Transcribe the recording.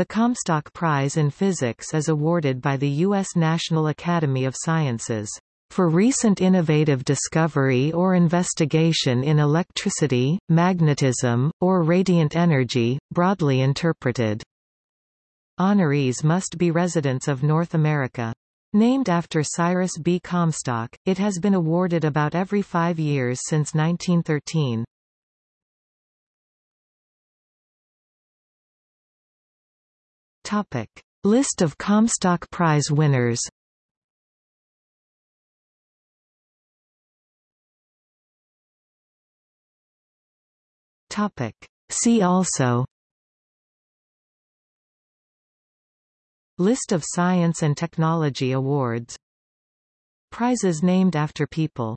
The Comstock Prize in Physics is awarded by the U.S. National Academy of Sciences for recent innovative discovery or investigation in electricity, magnetism, or radiant energy, broadly interpreted. Honorees must be residents of North America. Named after Cyrus B. Comstock, it has been awarded about every five years since 1913. Topic. List of Comstock Prize winners Topic. See also List of science and technology awards Prizes named after people